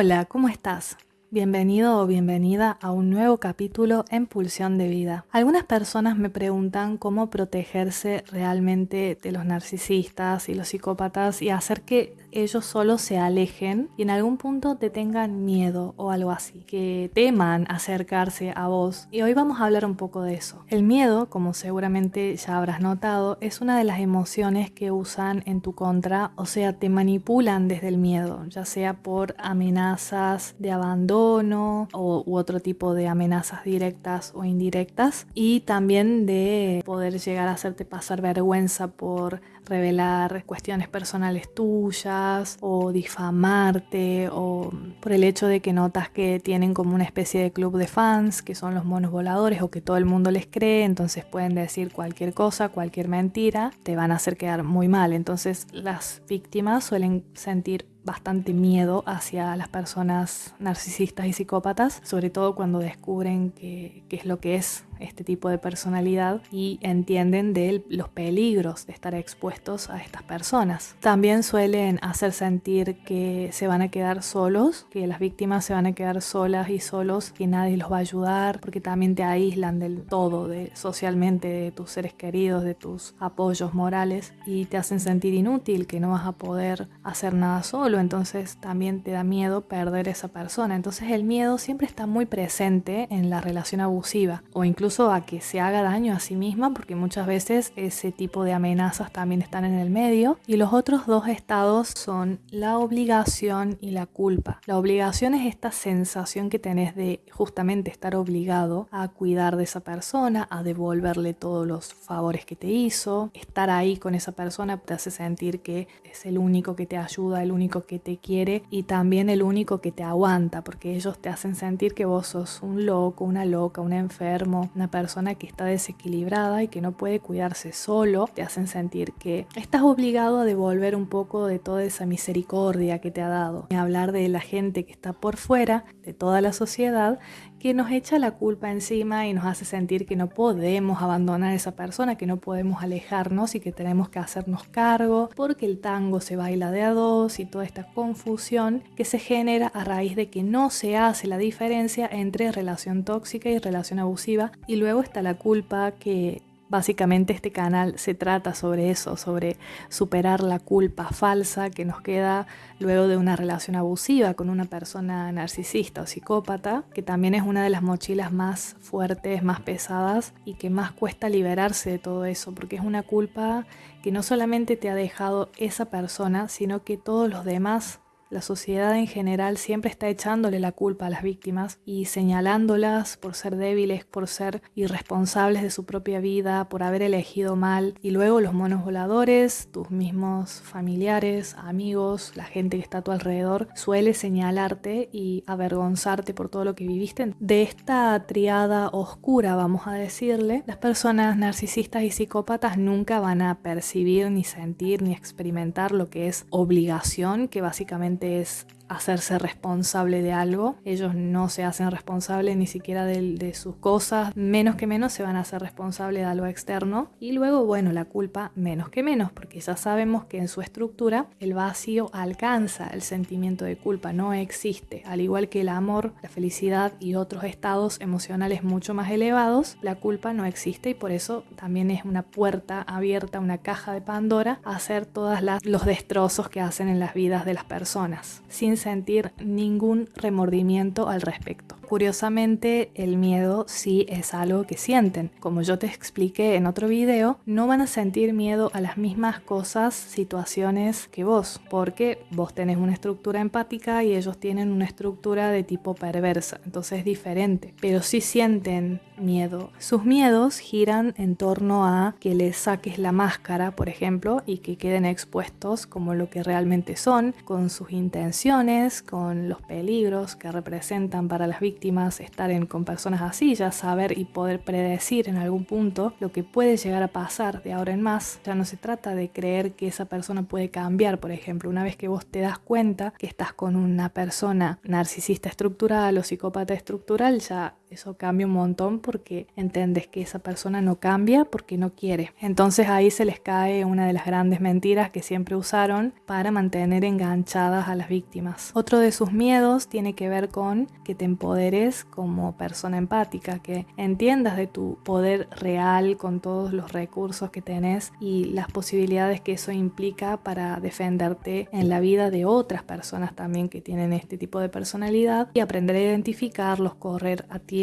Hola, ¿cómo estás? Bienvenido o bienvenida a un nuevo capítulo en Pulsión de Vida. Algunas personas me preguntan cómo protegerse realmente de los narcisistas y los psicópatas y hacer que ellos solo se alejen y en algún punto te tengan miedo o algo así, que teman acercarse a vos. Y hoy vamos a hablar un poco de eso. El miedo, como seguramente ya habrás notado, es una de las emociones que usan en tu contra, o sea, te manipulan desde el miedo, ya sea por amenazas de abandono o, u otro tipo de amenazas directas o indirectas y también de poder llegar a hacerte pasar vergüenza por revelar cuestiones personales tuyas o difamarte o por el hecho de que notas que tienen como una especie de club de fans que son los monos voladores o que todo el mundo les cree, entonces pueden decir cualquier cosa, cualquier mentira, te van a hacer quedar muy mal. Entonces las víctimas suelen sentir bastante miedo hacia las personas narcisistas y psicópatas, sobre todo cuando descubren qué es lo que es este tipo de personalidad y entienden de los peligros de estar expuestos a estas personas. También suelen hacer sentir que se van a quedar solos, que las víctimas se van a quedar solas y solos, que nadie los va a ayudar, porque también te aíslan del todo, de, socialmente, de tus seres queridos, de tus apoyos morales y te hacen sentir inútil, que no vas a poder hacer nada solo, entonces también te da miedo perder esa persona. Entonces el miedo siempre está muy presente en la relación abusiva o incluso a que se haga daño a sí misma, porque muchas veces ese tipo de amenazas también están en el medio. Y los otros dos estados son la obligación y la culpa. La obligación es esta sensación que tenés de justamente estar obligado a cuidar de esa persona, a devolverle todos los favores que te hizo. Estar ahí con esa persona te hace sentir que es el único que te ayuda, el único que te quiere y también el único que te aguanta, porque ellos te hacen sentir que vos sos un loco, una loca, un enfermo, una persona que está desequilibrada y que no puede cuidarse solo, te hacen sentir que estás obligado a devolver un poco de toda esa misericordia que te ha dado. Y hablar de la gente que está por fuera, de toda la sociedad, que nos echa la culpa encima y nos hace sentir que no podemos abandonar a esa persona, que no podemos alejarnos y que tenemos que hacernos cargo porque el tango se baila de a dos y toda esta confusión que se genera a raíz de que no se hace la diferencia entre relación tóxica y relación abusiva. Y luego está la culpa que Básicamente este canal se trata sobre eso, sobre superar la culpa falsa que nos queda luego de una relación abusiva con una persona narcisista o psicópata, que también es una de las mochilas más fuertes, más pesadas y que más cuesta liberarse de todo eso, porque es una culpa que no solamente te ha dejado esa persona, sino que todos los demás la sociedad en general siempre está echándole la culpa a las víctimas y señalándolas por ser débiles, por ser irresponsables de su propia vida, por haber elegido mal. Y luego los monos voladores, tus mismos familiares, amigos, la gente que está a tu alrededor, suele señalarte y avergonzarte por todo lo que viviste. De esta triada oscura, vamos a decirle, las personas narcisistas y psicópatas nunca van a percibir, ni sentir, ni experimentar lo que es obligación, que básicamente es hacerse responsable de algo. Ellos no se hacen responsables ni siquiera de, sus cosas, menos que menos se van a hacer responsables de algo externo. Y luego, bueno, la culpa menos que menos, porque ya sabemos que en su estructura el vacío alcanza el sentimiento de culpa, no existe. Al igual que el amor, la felicidad y otros estados emocionales mucho más elevados, la culpa no existe y por eso también es una puerta abierta, una caja de Pandora a hacer todos los destrozos que hacen en las vidas de las personas, sin sentir ningún remordimiento al respecto. Curiosamente, el miedo sí es algo que sienten. Como yo te expliqué en otro video, no van a sentir miedo a las mismas cosas, situaciones que vos, porque vos tenés una estructura empática y ellos tienen una estructura de tipo perversa, entonces es diferente. Pero sí sienten miedo. Sus miedos giran en torno a que les saques la máscara, por ejemplo, y que queden expuestos como lo que realmente son, con sus intenciones, con los peligros que representan para las víctimas estar en, con personas así, ya saber y poder predecir en algún punto lo que puede llegar a pasar de ahora en más. Ya no se trata de creer que esa persona puede cambiar, por ejemplo, una vez que vos te das cuenta que estás con una persona narcisista estructural o psicópata estructural, ya eso cambia un montón porque entendés que esa persona no cambia porque no quiere. Entonces ahí se les cae una de las grandes mentiras que siempre usaron para mantener enganchadas a las víctimas. Otro de sus miedos tiene que ver con que te empoderes como persona empática, que entiendas de tu poder real con todos los recursos que tenés y las posibilidades que eso implica para defenderte en la vida de otras personas también que tienen este tipo de personalidad y aprender a identificarlos, correr a ti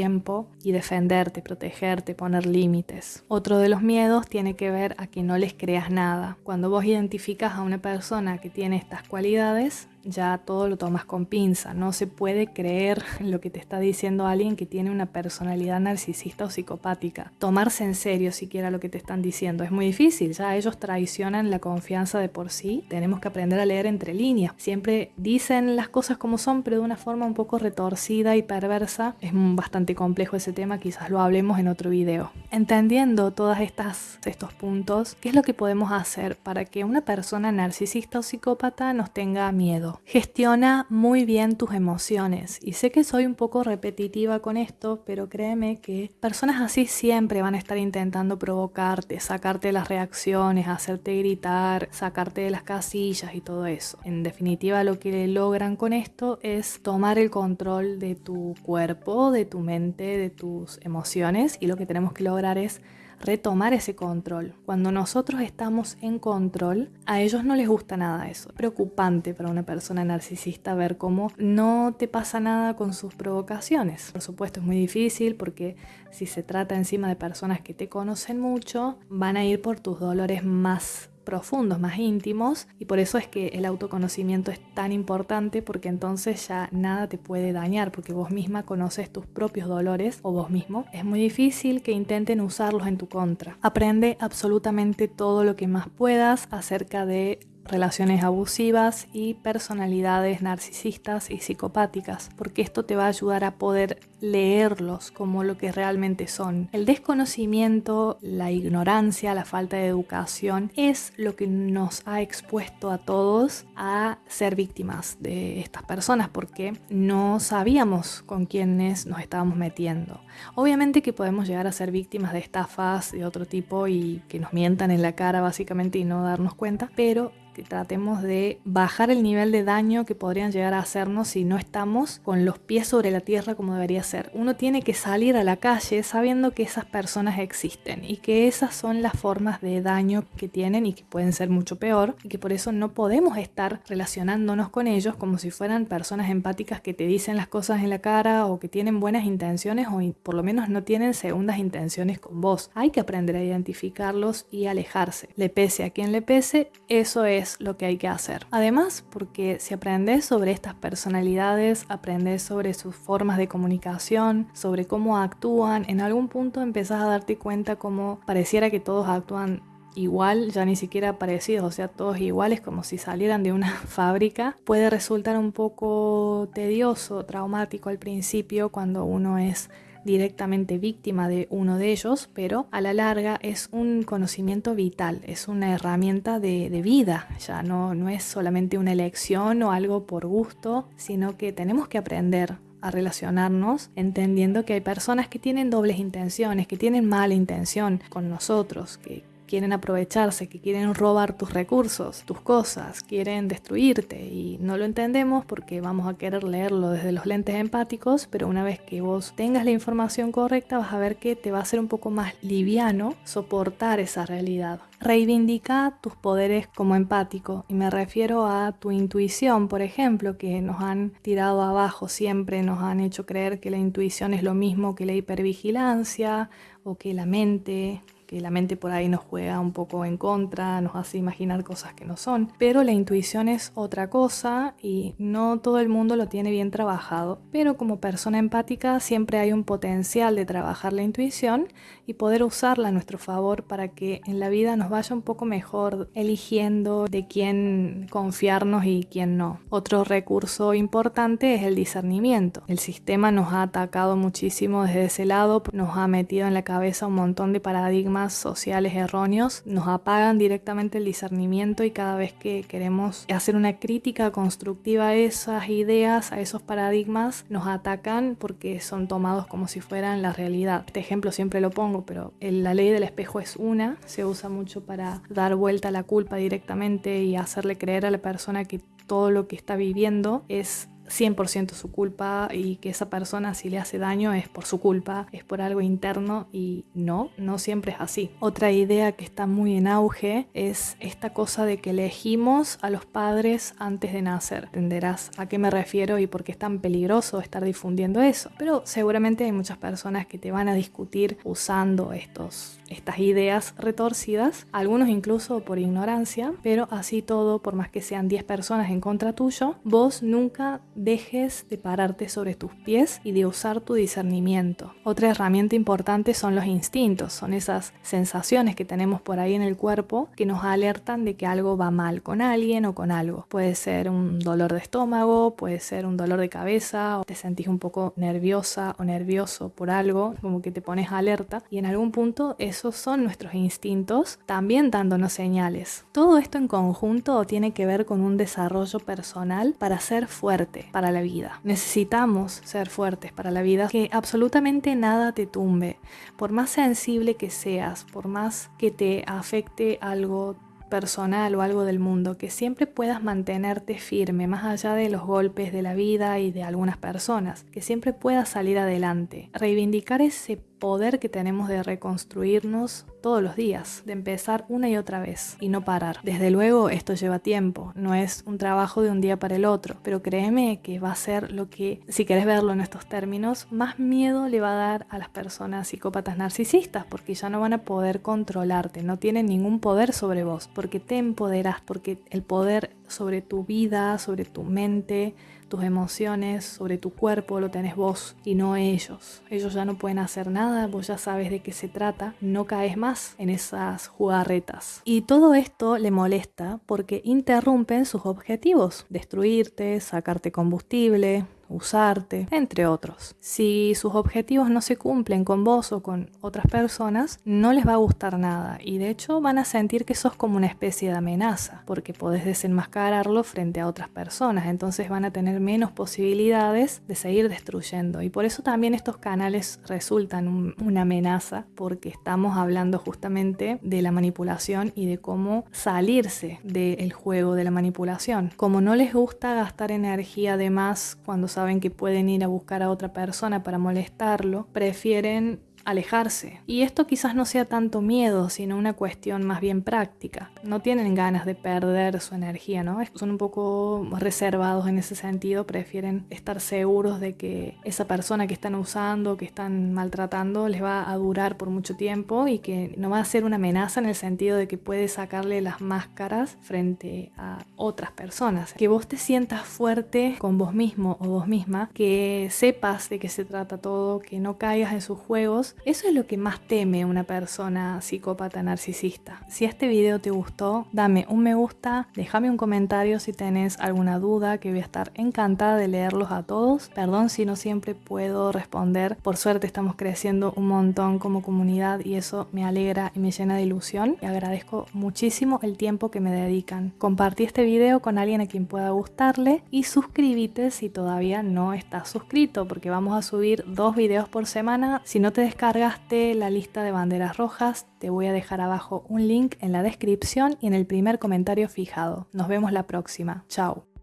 y defenderte, protegerte, poner límites. Otro de los miedos tiene que ver a que no les creas nada. Cuando vos identificas a una persona que tiene estas cualidades, ya todo lo tomas con pinza. No se puede creer lo que te está diciendo alguien que tiene una personalidad narcisista o psicopática. Tomarse en serio siquiera lo que te están diciendo es muy difícil. Ya ellos traicionan la confianza de por sí. Tenemos que aprender a leer entre líneas. Siempre dicen las cosas como son, pero de una forma un poco retorcida y perversa. Es bastante complejo ese tema, quizás lo hablemos en otro video. Entendiendo todos estos puntos, ¿qué es lo que podemos hacer para que una persona narcisista o psicópata nos tenga miedo? Gestiona muy bien tus emociones. Y sé que soy un poco repetitiva con esto, pero créeme que personas así siempre van a estar intentando provocarte, sacarte las reacciones, hacerte gritar, sacarte de las casillas y todo eso. En definitiva, lo que logran con esto es tomar el control de tu cuerpo, de tu mente, de tus emociones y lo que tenemos que lograr es retomar ese control. Cuando nosotros estamos en control, a ellos no les gusta nada eso. Es preocupante para una persona narcisista ver cómo no te pasa nada con sus provocaciones. Por supuesto es muy difícil porque si se trata encima de personas que te conocen mucho, van a ir por tus dolores más profundos, más íntimos, y por eso es que el autoconocimiento es tan importante porque entonces ya nada te puede dañar porque vos misma conoces tus propios dolores o vos mismo. Es muy difícil que intenten usarlos en tu contra. Aprende absolutamente todo lo que más puedas acerca de relaciones abusivas y personalidades narcisistas y psicopáticas, porque esto te va a ayudar a poder leerlos como lo que realmente son. El desconocimiento, la ignorancia, la falta de educación es lo que nos ha expuesto a todos a ser víctimas de estas personas, porque no sabíamos con quiénes nos estábamos metiendo. Obviamente que podemos llegar a ser víctimas de estafas de otro tipo y que nos mientan en la cara básicamente y no darnos cuenta, pero que tratemos de bajar el nivel de daño que podrían llegar a hacernos si no estamos con los pies sobre la tierra como debería ser. Uno tiene que salir a la calle sabiendo que esas personas existen y que esas son las formas de daño que tienen y que pueden ser mucho peor y que por eso no podemos estar relacionándonos con ellos como si fueran personas empáticas que te dicen las cosas en la cara o que tienen buenas intenciones o por lo menos no tienen segundas intenciones con vos. Hay que aprender a identificarlos y alejarse. Le pese a quien le pese, eso es lo que hay que hacer. Además, porque si aprendes sobre estas personalidades, aprendes sobre sus formas de comunicación, sobre cómo actúan, en algún punto empezás a darte cuenta como pareciera que todos actúan igual, ya ni siquiera parecidos, o sea, todos iguales como si salieran de una fábrica, puede resultar un poco tedioso, traumático al principio cuando uno es directamente víctima de uno de ellos, pero a la larga es un conocimiento vital, es una herramienta de, vida, ya no, no es solamente una elección o algo por gusto, sino que tenemos que aprender a relacionarnos entendiendo que hay personas que tienen dobles intenciones, que tienen mala intención con nosotros, que quieren aprovecharse, que quieren robar tus recursos, tus cosas, quieren destruirte y no lo entendemos porque vamos a querer leerlo desde los lentes empáticos, pero una vez que vos tengas la información correcta vas a ver que te va a ser un poco más liviano soportar esa realidad. Reivindica tus poderes como empático y me refiero a tu intuición, por ejemplo, que nos han tirado abajo siempre, nos han hecho creer que la intuición es lo mismo que la hipervigilancia o que la mente que la mente por ahí nos juega un poco en contra, nos hace imaginar cosas que no son, pero la intuición es otra cosa y no todo el mundo lo tiene bien trabajado, pero como persona empática siempre hay un potencial de trabajar la intuición y poder usarla a nuestro favor para que en la vida nos vaya un poco mejor eligiendo de quién confiarnos y quién no. Otro recurso importante es el discernimiento. El sistema nos ha atacado muchísimo desde ese lado, nos ha metido en la cabeza un montón de paradigmas paradigmas sociales erróneos nos apagan directamente el discernimiento y cada vez que queremos hacer una crítica constructiva a esas ideas, a esos paradigmas, nos atacan porque son tomados como si fueran la realidad. Este ejemplo siempre lo pongo, pero la ley del espejo es una, se usa mucho para dar vuelta a la culpa directamente y hacerle creer a la persona que todo lo que está viviendo es 100% su culpa y que esa persona si le hace daño es por su culpa, es por algo interno y no, no siempre es así. Otra idea que está muy en auge es esta cosa de que elegimos a los padres antes de nacer. Entenderás a qué me refiero y por qué es tan peligroso estar difundiendo eso. Pero seguramente hay muchas personas que te van a discutir usando estos, estas ideas retorcidas, algunos incluso por ignorancia, pero así todo, por más que sean 10 personas en contra tuyo, vos nunca dejes de pararte sobre tus pies y de usar tu discernimiento. Otra herramienta importante son los instintos, son esas sensaciones que tenemos por ahí en el cuerpo que nos alertan de que algo va mal con alguien o con algo. Puede ser un dolor de estómago, puede ser un dolor de cabeza, o te sentís un poco nerviosa o nervioso por algo, como que te pones alerta y en algún punto esos son nuestros instintos también dándonos señales. Todo esto en conjunto tiene que ver con un desarrollo personal para ser fuerte, para la vida. Necesitamos ser fuertes para la vida, que absolutamente nada te tumbe. Por más sensible que seas, por más que te afecte algo personal o algo del mundo, que siempre puedas mantenerte firme más allá de los golpes de la vida y de algunas personas, que siempre puedas salir adelante. Reivindicar ese poder que tenemos de reconstruirnos todos los días, de empezar una y otra vez y no parar. Desde luego esto lleva tiempo, no es un trabajo de un día para el otro, pero créeme que va a ser lo que, si querés verlo en estos términos, más miedo le va a dar a las personas psicópatas narcisistas, porque ya no van a poder controlarte, no tienen ningún poder sobre vos, porque te empoderás, porque el poder sobre tu vida, sobre tu mente, tus emociones, sobre tu cuerpo, lo tenés vos y no ellos. Ellos ya no pueden hacer nada, vos ya sabes de qué se trata, no caes más en esas jugarretas. Y todo esto le molesta porque interrumpen sus objetivos, destruirte, sacarte combustible, usarte, entre otros. Si sus objetivos no se cumplen con vos o con otras personas, no les va a gustar nada y de hecho van a sentir que sos como una especie de amenaza, porque podés desenmascararlo frente a otras personas, entonces van a tener menos posibilidades de seguir destruyendo y por eso también estos canales resultan una amenaza porque estamos hablando justamente de la manipulación y de cómo salirse del juego de la manipulación. Como no les gusta gastar energía de más cuando saben que pueden ir a buscar a otra persona para molestarlo, prefieren alejarse. Y esto quizás no sea tanto miedo, sino una cuestión más bien práctica. No tienen ganas de perder su energía, ¿no? Son un poco reservados en ese sentido, prefieren estar seguros de que esa persona que están usando, que están maltratando, les va a durar por mucho tiempo y que no va a ser una amenaza en el sentido de que puede sacarle las máscaras frente a otras personas. Que vos te sientas fuerte con vos mismo o vos misma, que sepas de qué se trata todo, que no caigas en sus juegos eso es lo que más teme una persona psicópata narcisista. Si este video te gustó, dame un me gusta, déjame un comentario si tenés alguna duda, que voy a estar encantada de leerlos a todos. Perdón si no siempre puedo responder. Por suerte estamos creciendo un montón como comunidad y eso me alegra y me llena de ilusión. Y agradezco muchísimo el tiempo que me dedican. Compartí este video con alguien a quien pueda gustarle y suscríbete si todavía no estás suscrito porque vamos a subir dos videos por semana. Si no te descargas cargaste la lista de banderas rojas, te voy a dejar abajo un link en la descripción y en el primer comentario fijado. Nos vemos la próxima. Chao.